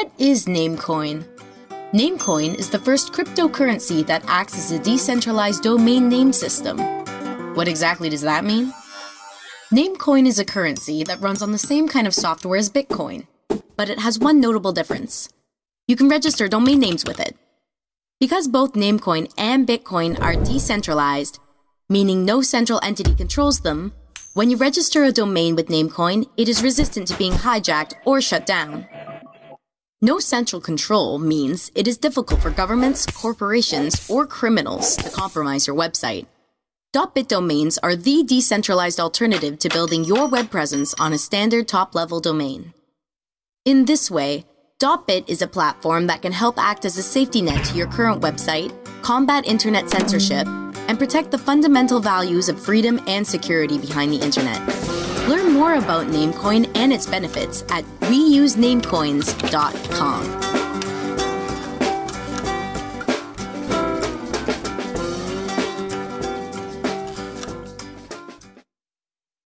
What is Namecoin? Namecoin is the first cryptocurrency that acts as a decentralized domain name system. What exactly does that mean? Namecoin is a currency that runs on the same kind of software as Bitcoin, but it has one notable difference. You can register domain names with it. Because both Namecoin and Bitcoin are decentralized, meaning no central entity controls them, when you register a domain with Namecoin, it is resistant to being hijacked or shut down. No central control means it is difficult for governments, corporations, or criminals to compromise your website. .bit domains are the decentralized alternative to building your web presence on a standard top-level domain. In this way, .bit is a platform that can help act as a safety net to your current website, combat internet censorship, and protect the fundamental values of freedom and security behind the internet. Learn more about Namecoin and its benefits at weusenamecoins.com.